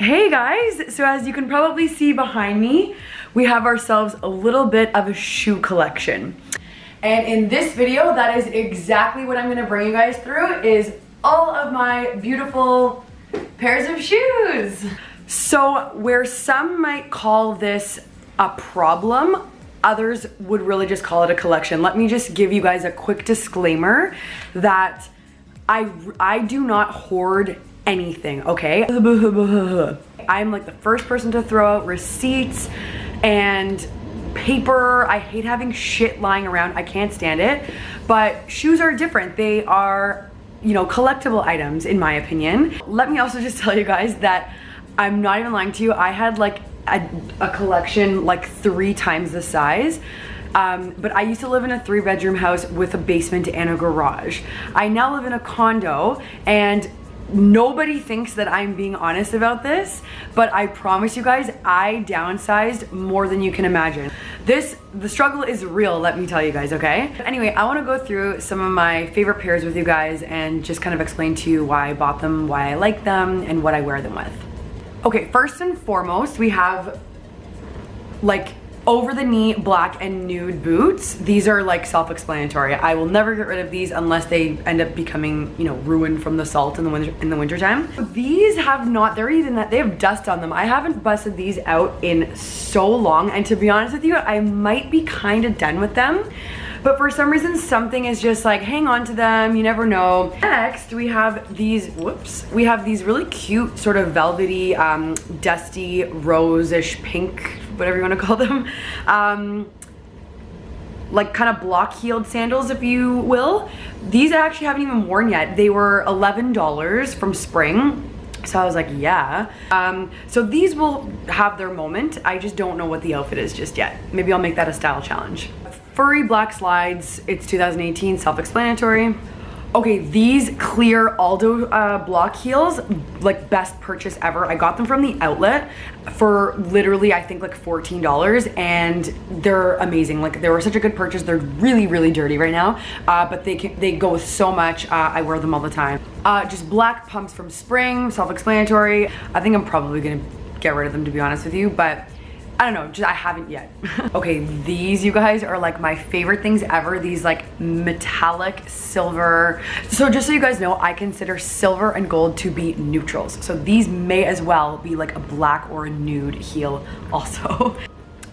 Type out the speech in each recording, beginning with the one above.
Hey guys, so as you can probably see behind me, we have ourselves a little bit of a shoe collection. And in this video, that is exactly what I'm gonna bring you guys through is all of my beautiful pairs of shoes. So where some might call this a problem, others would really just call it a collection. Let me just give you guys a quick disclaimer that I, I do not hoard anything, okay? I'm like the first person to throw out receipts and paper. I hate having shit lying around. I can't stand it. But shoes are different. They are, you know, collectible items in my opinion. Let me also just tell you guys that I'm not even lying to you. I had like a, a collection like three times the size. Um, but I used to live in a three bedroom house with a basement and a garage. I now live in a condo and nobody thinks that I'm being honest about this, but I promise you guys, I downsized more than you can imagine. This, the struggle is real, let me tell you guys, okay? Anyway, I wanna go through some of my favorite pairs with you guys and just kind of explain to you why I bought them, why I like them, and what I wear them with. Okay, first and foremost, we have like over the knee black and nude boots. These are like self-explanatory. I will never get rid of these unless they end up becoming, you know, ruined from the salt in the winter in the wintertime. These have not, they're even that they have dust on them. I haven't busted these out in so long. And to be honest with you, I might be kind of done with them. But for some reason, something is just like, hang on to them, you never know. Next, we have these, whoops, we have these really cute sort of velvety, um, dusty, rose-ish pink, whatever you wanna call them. Um, like kind of block heeled sandals if you will these I actually haven't even worn yet they were $11 from spring so I was like, yeah. Um, so these will have their moment. I just don't know what the outfit is just yet. Maybe I'll make that a style challenge. Furry black slides, it's 2018, self-explanatory. Okay, these clear Aldo uh, block heels, like best purchase ever. I got them from the outlet for literally, I think like $14 and they're amazing. Like they were such a good purchase. They're really, really dirty right now, uh, but they can, they go with so much. Uh, I wear them all the time. Uh, just black pumps from spring, self-explanatory. I think I'm probably gonna get rid of them to be honest with you, but I don't know, just I haven't yet. okay, these you guys are like my favorite things ever. These like metallic silver. So just so you guys know, I consider silver and gold to be neutrals. So these may as well be like a black or a nude heel also.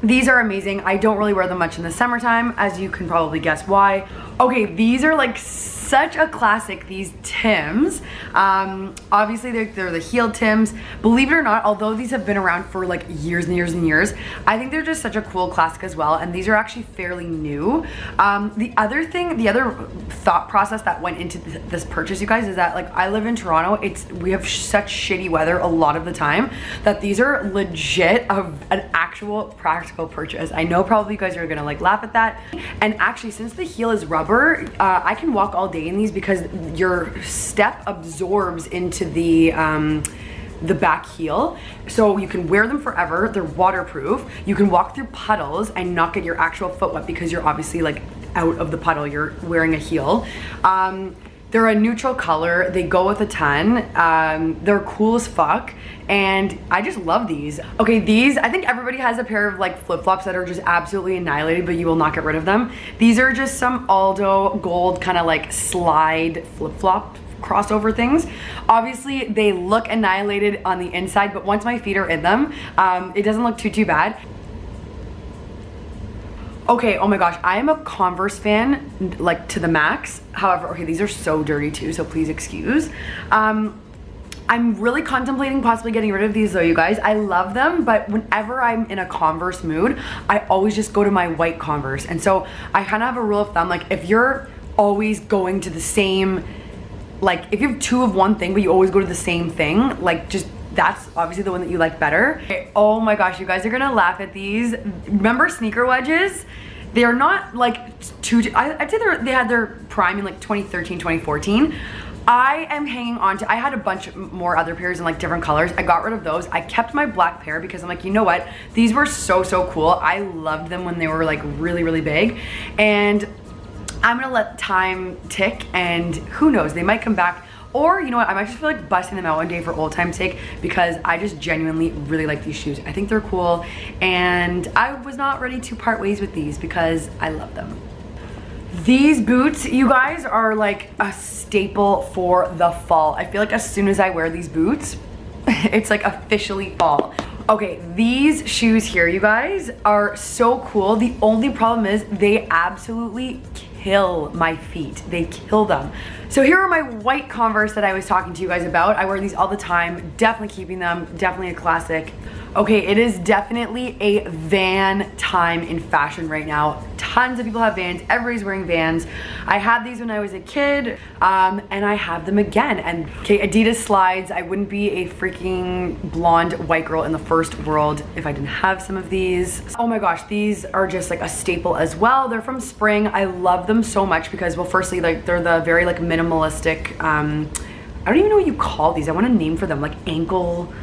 These are amazing. I don't really wear them much in the summertime, as you can probably guess why. Okay, these are like such a classic, these Tims. Um, obviously, they're, they're the heel Tims. Believe it or not, although these have been around for like years and years and years, I think they're just such a cool classic as well, and these are actually fairly new. Um, the other thing, the other thought process that went into th this purchase, you guys, is that like I live in Toronto, it's we have such shitty weather a lot of the time that these are legit of an actual practical purchase. I know probably you guys are gonna like laugh at that, and actually since the heel is rubber, uh, I can walk all day day in these because your step absorbs into the um, the back heel. So you can wear them forever. They're waterproof. You can walk through puddles and not get your actual foot wet because you're obviously like out of the puddle. You're wearing a heel. Um, they're a neutral color. They go with a ton. Um, they're cool as fuck. And I just love these. Okay, these, I think everybody has a pair of like flip-flops that are just absolutely annihilated, but you will not get rid of them. These are just some Aldo gold kind of like slide flip-flop crossover things. Obviously, they look annihilated on the inside, but once my feet are in them, um, it doesn't look too, too bad. Okay, oh my gosh, I am a Converse fan, like to the max. However, okay, these are so dirty too, so please excuse. Um, I'm really contemplating possibly getting rid of these though, you guys. I love them, but whenever I'm in a Converse mood, I always just go to my white Converse. And so I kind of have a rule of thumb, like if you're always going to the same, like if you have two of one thing, but you always go to the same thing, like just that's obviously the one that you like better. Okay, oh my gosh, you guys are gonna laugh at these. Remember sneaker wedges? They are not like too, I'd say they had their prime in like 2013, 2014. I am hanging on to, I had a bunch more other pairs in like different colors. I got rid of those. I kept my black pair because I'm like, you know what? These were so, so cool. I loved them when they were like really, really big. And I'm gonna let time tick and who knows, they might come back Or, you know what, I might just feel like busting them out one day for old time's sake because I just genuinely really like these shoes. I think they're cool and I was not ready to part ways with these because I love them. These boots, you guys, are like a staple for the fall. I feel like as soon as I wear these boots, it's like officially fall. Okay, these shoes here, you guys, are so cool. The only problem is they absolutely kill my feet. They kill them. So here are my white Converse that I was talking to you guys about. I wear these all the time. Definitely keeping them. Definitely a classic. Okay, it is definitely a van time in fashion right now. Tons of people have Vans. Everybody's wearing Vans. I had these when I was a kid, um, and I have them again. And okay, Adidas slides. I wouldn't be a freaking blonde white girl in the first world if I didn't have some of these. Oh my gosh, these are just like a staple as well. They're from Spring. I love them so much because, well, firstly, like they're the very like minimalistic. Um, I don't even know what you call these. I want a name for them, like ankle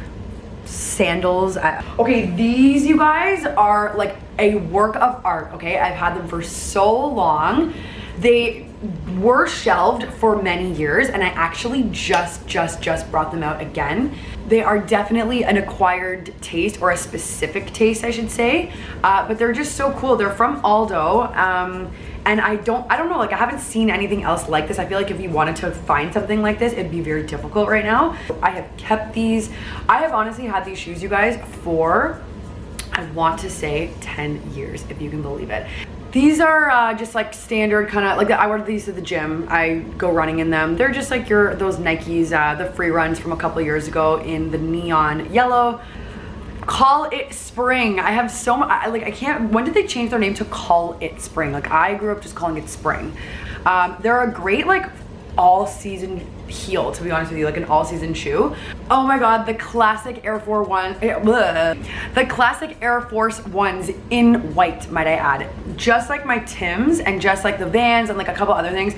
sandals. okay, these you guys are like a work of art, okay? I've had them for so long. They were shelved for many years and I actually just, just, just brought them out again. They are definitely an acquired taste or a specific taste, I should say. Uh, but they're just so cool. They're from Aldo. Um, and I don't, I don't know, like I haven't seen anything else like this. I feel like if you wanted to find something like this, it'd be very difficult right now. I have kept these. I have honestly had these shoes, you guys, for, I want to say 10 years, if you can believe it. These are uh, just like standard kind of, like I wear these to the gym. I go running in them. They're just like your those Nikes, uh, the free runs from a couple years ago in the neon yellow call it spring i have so much I, like i can't when did they change their name to call it spring like i grew up just calling it spring um, they're a great like all season heel to be honest with you like an all season shoe. Oh my god the classic air force one eh, the classic air force ones in white might i add. Just like my tims and just like the vans and like a couple other things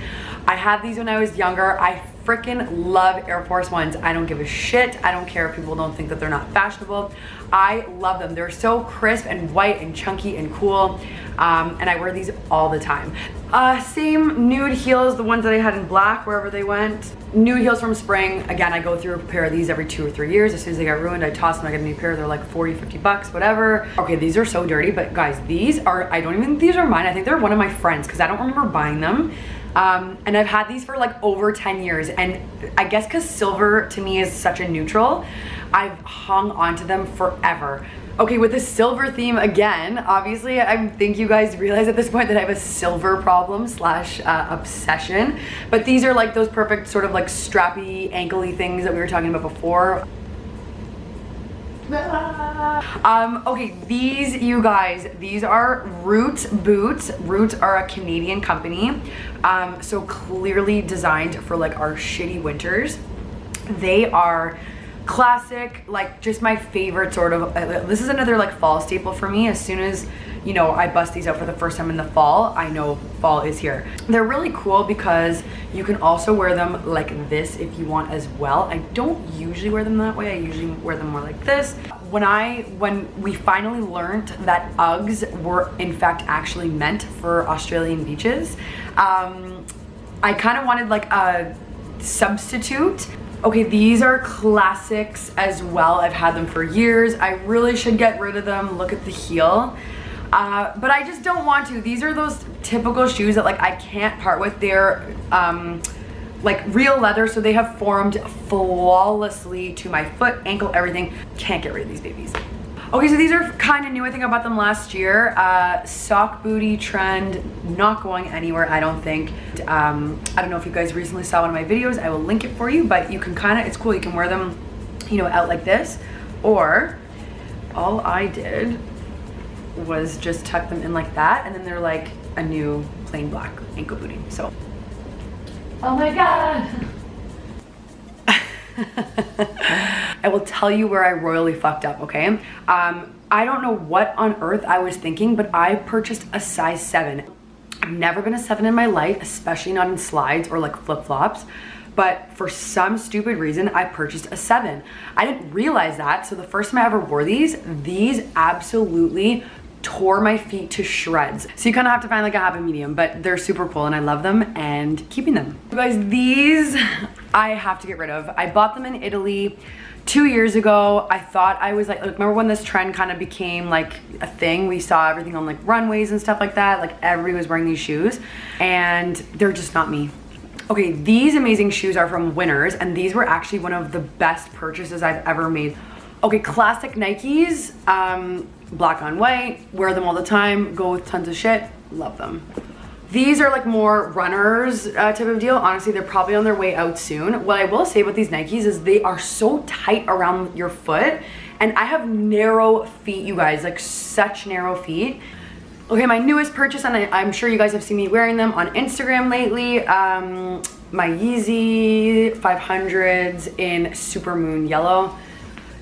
i had these when i was younger. I freaking love Air Force Ones. I don't give a shit. I don't care if people don't think that they're not fashionable. I love them. They're so crisp and white and chunky and cool. Um, and I wear these all the time. Uh, same nude heels, the ones that I had in black wherever they went. Nude heels from spring. Again, I go through a pair of these every two or three years. As soon as they get ruined, I toss them, I get a new pair. They're like 40, 50 bucks, whatever. Okay, these are so dirty, but guys, these are, I don't even these are mine. I think they're one of my friends because I don't remember buying them. Um, and I've had these for like over 10 years. And I guess because silver to me is such a neutral, I've hung onto them forever. Okay, with the silver theme again, obviously I think you guys realize at this point that I have a silver problem slash uh, obsession. But these are like those perfect sort of like strappy, ankly things that we were talking about before. Um, okay, these, you guys, these are Roots boots. Roots are a Canadian company, um, so clearly designed for like our shitty winters. They are classic, like just my favorite sort of, uh, this is another like fall staple for me. As soon as, you know, I bust these out for the first time in the fall, I know fall is here. They're really cool because you can also wear them like this if you want as well. I don't usually wear them that way. I usually wear them more like this. When I, when we finally learned that Uggs were in fact actually meant for Australian beaches, um, I kind of wanted like a substitute Okay, these are classics as well. I've had them for years. I really should get rid of them. Look at the heel. Uh, but I just don't want to. These are those typical shoes that like I can't part with. They're um, like real leather, so they have formed flawlessly to my foot, ankle, everything. Can't get rid of these babies. Okay, so these are kind of new. I think I bought them last year. Uh, sock booty trend, not going anywhere, I don't think. Um, I don't know if you guys recently saw one of my videos. I will link it for you, but you can kind of, it's cool. You can wear them, you know, out like this. Or all I did was just tuck them in like that. And then they're like a new plain black ankle booty. So, oh my God. I will tell you where I royally fucked up, okay? Um, I don't know what on earth I was thinking, but I purchased a size seven. I've never been a seven in my life, especially not in slides or like flip-flops but for some stupid reason, I purchased a seven. I didn't realize that, so the first time I ever wore these, these absolutely tore my feet to shreds. So you kind of have to find like a happy medium, but they're super cool and I love them and keeping them. You guys, these I have to get rid of. I bought them in Italy two years ago i thought i was like, remember when this trend kind of became like a thing we saw everything on like runways and stuff like that like everybody was wearing these shoes and they're just not me okay these amazing shoes are from winners and these were actually one of the best purchases i've ever made okay classic nikes um black on white wear them all the time go with tons of shit love them these are like more runners uh, type of deal. Honestly, they're probably on their way out soon. What I will say about these Nikes is they are so tight around your foot. And I have narrow feet, you guys, like such narrow feet. Okay, my newest purchase, and I, am sure you guys have seen me wearing them on Instagram lately. Um, my Yeezy 500s in Super Moon Yellow.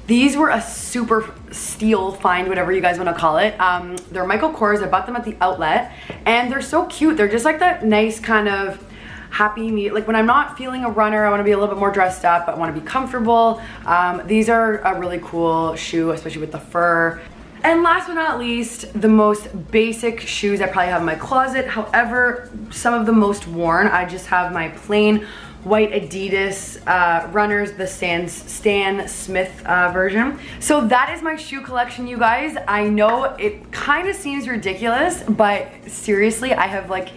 These were a super steal find, whatever you guys want to call it. Um, they're Michael Kors. I bought them at the outlet and they're so cute. They're just like that nice kind of happy me like when I'm not feeling a runner I want to be a little bit more dressed up I want to be comfortable um, these are a really cool shoe especially with the fur and last but not least, the most basic shoes I probably have in my closet. However, some of the most worn, I just have my plain white Adidas uh, runners, the Stan, Stan Smith uh, version. So that is my shoe collection, you guys. I know it kind of seems ridiculous, but seriously, I have like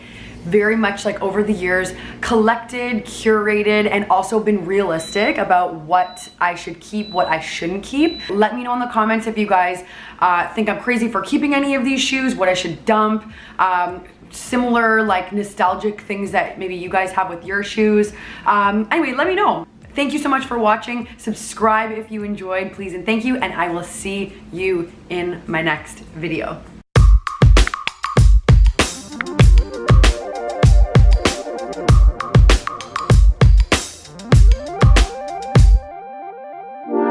very much like over the years collected, curated, and also been realistic about what I should keep, what I shouldn't keep. Let me know in the comments if you guys uh, think I'm crazy for keeping any of these shoes, what I should dump. Um, similar like nostalgic things that maybe you guys have with your shoes. Um, anyway, let me know. Thank you so much for watching. Subscribe if you enjoyed, please and thank you. And I will see you in my next video.